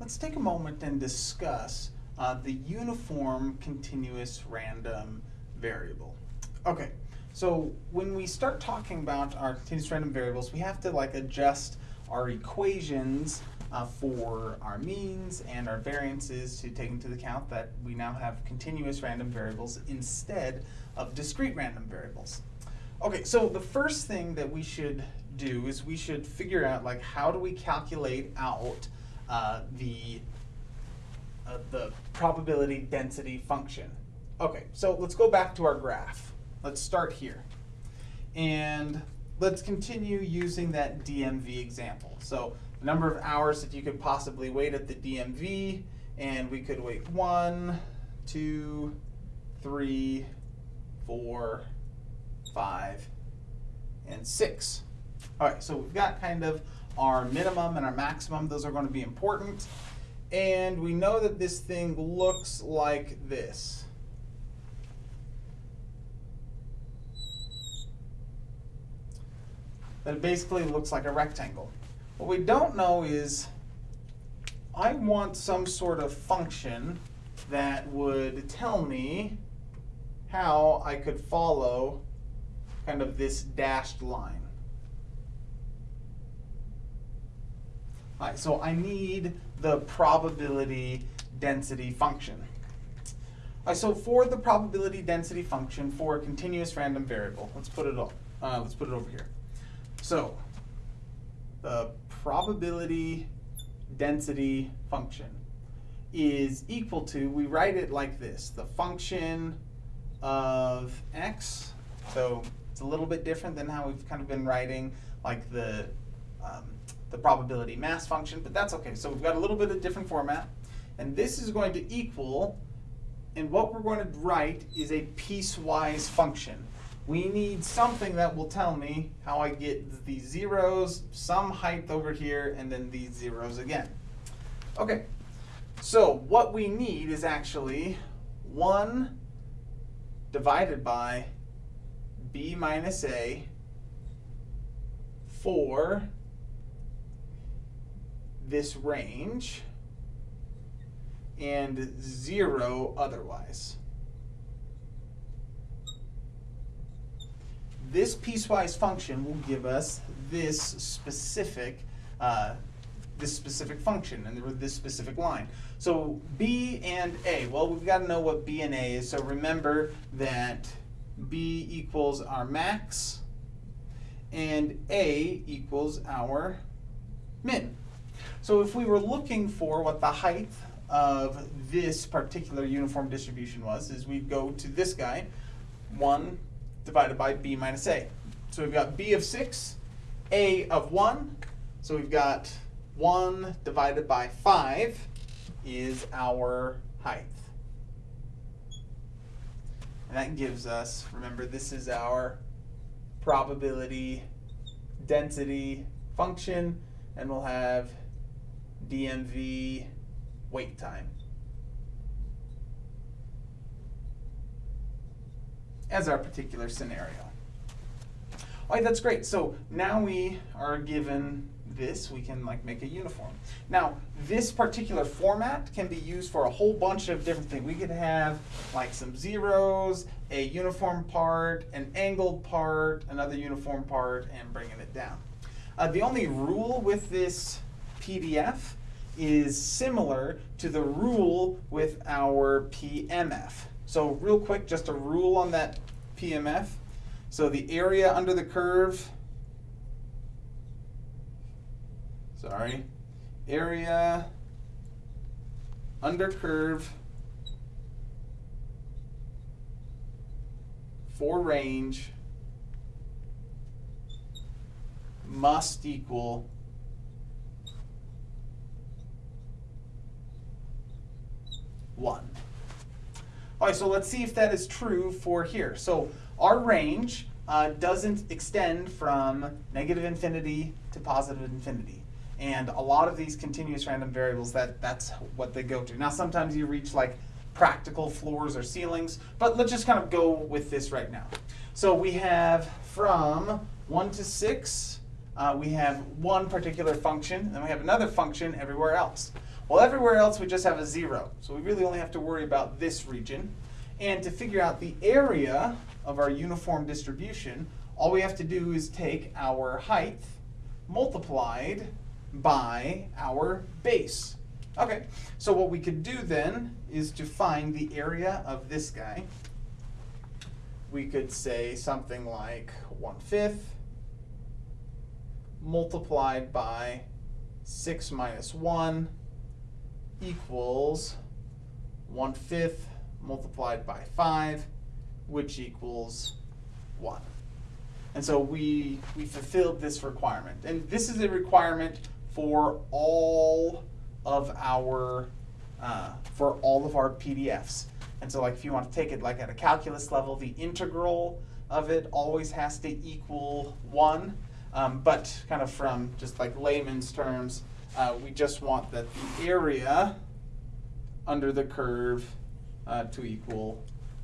let's take a moment and discuss uh, the uniform continuous random variable. Okay, so when we start talking about our continuous random variables, we have to like adjust our equations uh, for our means and our variances to take into account that we now have continuous random variables instead of discrete random variables. Okay, so the first thing that we should do is we should figure out like how do we calculate out uh, the uh, the probability density function. Okay, so let's go back to our graph. Let's start here. And let's continue using that DMV example. So the number of hours that you could possibly wait at the DMV, and we could wait one, two, three, four, five, and six. All right, so we've got kind of our minimum and our maximum. Those are going to be important. And we know that this thing looks like this. That it basically looks like a rectangle. What we don't know is I want some sort of function that would tell me how I could follow kind of this dashed line. So I need the probability density function. All right, so for the probability density function for a continuous random variable, let's put it up. Uh, let's put it over here. So the probability density function is equal to, we write it like this, the function of x. So it's a little bit different than how we've kind of been writing like the, um, the probability mass function, but that's okay. So we've got a little bit of different format. And this is going to equal, and what we're going to write is a piecewise function. We need something that will tell me how I get these zeros, some height over here, and then these zeros again. Okay, so what we need is actually 1 divided by b minus a for this range and 0 otherwise. This piecewise function will give us this specific uh, this specific function and this specific line. So b and a, well we've got to know what b and a is, so remember that b equals our max and a equals our min. So if we were looking for what the height of this particular uniform distribution was, is we'd go to this guy, 1 divided by b minus a. So we've got b of 6, a of 1, so we've got 1 divided by 5 is our height. And that gives us, remember this is our probability density function, and we'll have DMV wait time. as our particular scenario. All right, that's great. So now we are given this, we can like make a uniform. Now, this particular format can be used for a whole bunch of different things. We could have like some zeros, a uniform part, an angled part, another uniform part, and bringing it down. Uh, the only rule with this PDF is similar to the rule with our PMF. So real quick, just a rule on that PMF. So the area under the curve sorry, area under curve for range must equal one. All right, so let's see if that is true for here. So our range uh, doesn't extend from negative infinity to positive infinity. And a lot of these continuous random variables, that, that's what they go to. Now sometimes you reach like practical floors or ceilings, but let's just kind of go with this right now. So we have from 1 to 6, uh, we have one particular function, and we have another function everywhere else. Well, everywhere else we just have a zero. So we really only have to worry about this region. And to figure out the area of our uniform distribution, all we have to do is take our height multiplied by our base. Okay, so what we could do then is to find the area of this guy. We could say something like 1 fifth multiplied by 6 minus 1 equals 1 fifth multiplied by 5, which equals 1. And so we, we fulfilled this requirement. And this is a requirement for all of our, uh, for all of our PDFs. And so like if you want to take it like at a calculus level, the integral of it always has to equal 1. Um, but kind of from just like layman's terms, uh, we just want that the area under the curve uh, to equal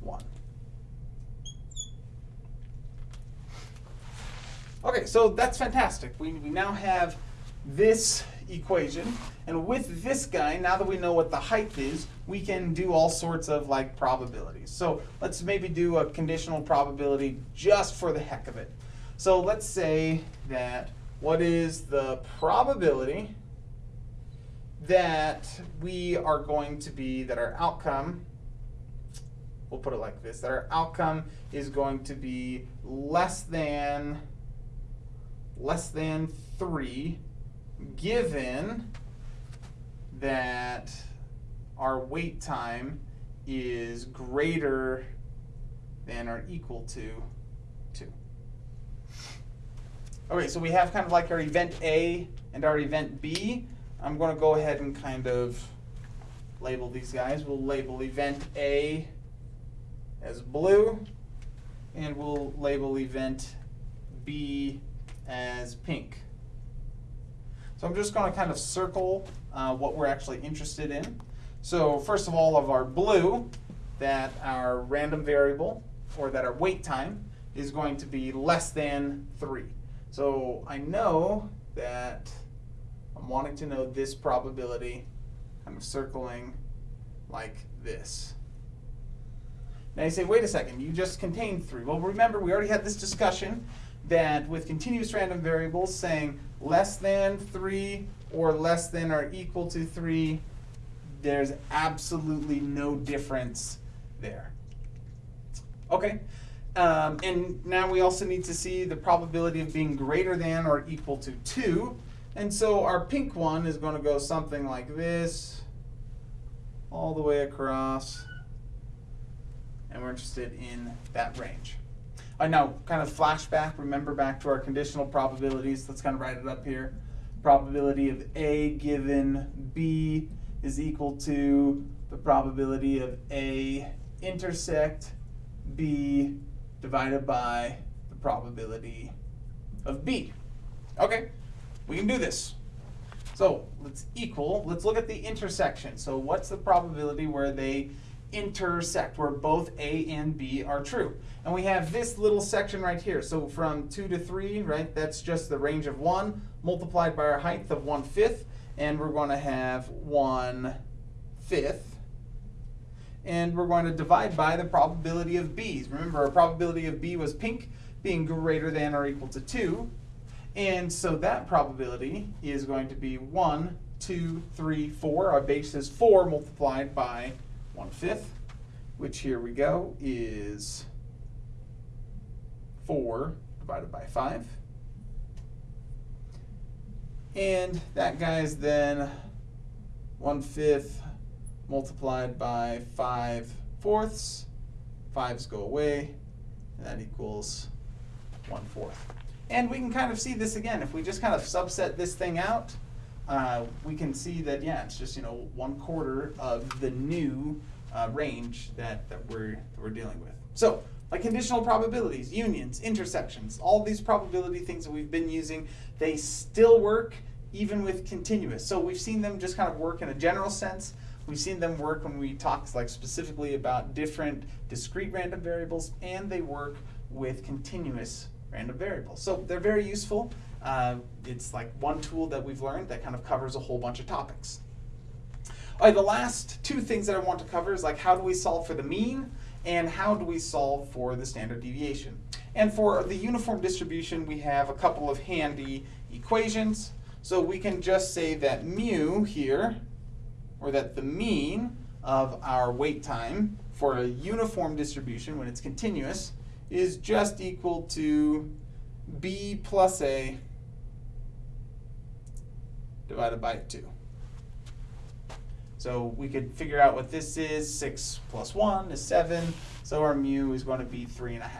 1. Okay, so that's fantastic. We, we now have this equation, and with this guy, now that we know what the height is, we can do all sorts of like probabilities. So let's maybe do a conditional probability just for the heck of it. So let's say that what is the probability that we are going to be, that our outcome, we'll put it like this, that our outcome is going to be less than, less than 3 given that our wait time is greater than or equal to 2. Okay, so we have kind of like our event A and our event B. I'm going to go ahead and kind of label these guys. We'll label event A as blue, and we'll label event B as pink. So I'm just going to kind of circle uh, what we're actually interested in. So first of all, of our blue, that our random variable, or that our wait time, is going to be less than 3. So I know that I'm wanting to know this probability, I'm circling like this. Now you say, wait a second, you just contained 3. Well, remember, we already had this discussion that with continuous random variables saying less than 3 or less than or equal to 3, there's absolutely no difference there. Okay, um, and now we also need to see the probability of being greater than or equal to 2. And so our pink one is going to go something like this, all the way across. And we're interested in that range. Uh, now, kind of flashback, remember back to our conditional probabilities. Let's kind of write it up here. Probability of A given B is equal to the probability of A intersect B divided by the probability of B. Okay, we can do this. So let's equal, let's look at the intersection. So what's the probability where they intersect where both A and B are true. And we have this little section right here. So from 2 to 3, right, that's just the range of 1 multiplied by our height of 1 fifth. And we're going to have 1 fifth. And we're going to divide by the probability of B's. Remember, our probability of B was pink being greater than or equal to 2. And so that probability is going to be 1, 2, 3, 4. Our base is 4 multiplied by 1 fifth, which here we go is 4 divided by 5. And that guy is then 1 fifth multiplied by 5 fourths. Fives go away, and that equals 1 fourth. And we can kind of see this again. If we just kind of subset this thing out, uh, we can see that, yeah, it's just, you know, one quarter of the new uh, range that, that, we're, that we're dealing with. So, like conditional probabilities, unions, intersections, all these probability things that we've been using, they still work even with continuous. So we've seen them just kind of work in a general sense. We've seen them work when we talk like specifically about different discrete random variables, and they work with continuous random variables. So they're very useful. Uh, it's like one tool that we've learned that kind of covers a whole bunch of topics. All right, the last two things that I want to cover is like how do we solve for the mean and how do we solve for the standard deviation. And for the uniform distribution, we have a couple of handy equations. So we can just say that mu here, or that the mean of our wait time for a uniform distribution when it's continuous is just equal to b plus a divided by 2. So we could figure out what this is. 6 plus 1 is 7. So our mu is going to be 3.5.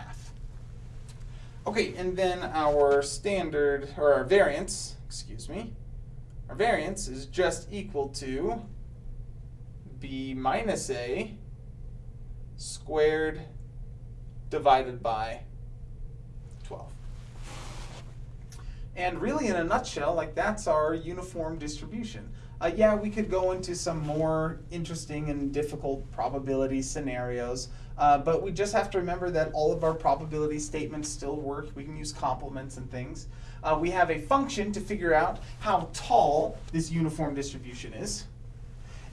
Okay, and then our standard, or our variance, excuse me, our variance is just equal to b minus a squared divided by 12. And really, in a nutshell, like that's our uniform distribution. Uh, yeah, we could go into some more interesting and difficult probability scenarios, uh, but we just have to remember that all of our probability statements still work. We can use complements and things. Uh, we have a function to figure out how tall this uniform distribution is.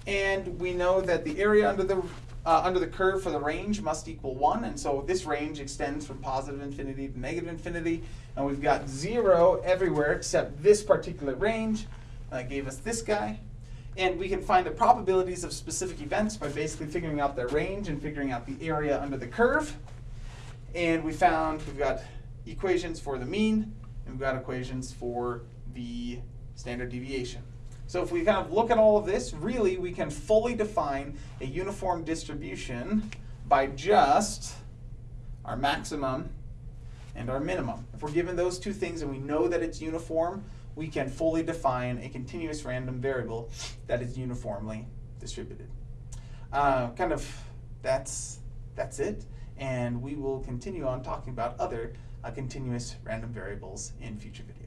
And we know that the area under the uh, under the curve for the range must equal 1, and so this range extends from positive infinity to negative infinity, and we've got 0 everywhere except this particular range uh, gave us this guy. And we can find the probabilities of specific events by basically figuring out their range and figuring out the area under the curve. And we found we've got equations for the mean, and we've got equations for the standard deviation. So if we kind of look at all of this, really we can fully define a uniform distribution by just our maximum and our minimum. If we're given those two things and we know that it's uniform, we can fully define a continuous random variable that is uniformly distributed. Uh, kind of that's, that's it, and we will continue on talking about other uh, continuous random variables in future videos.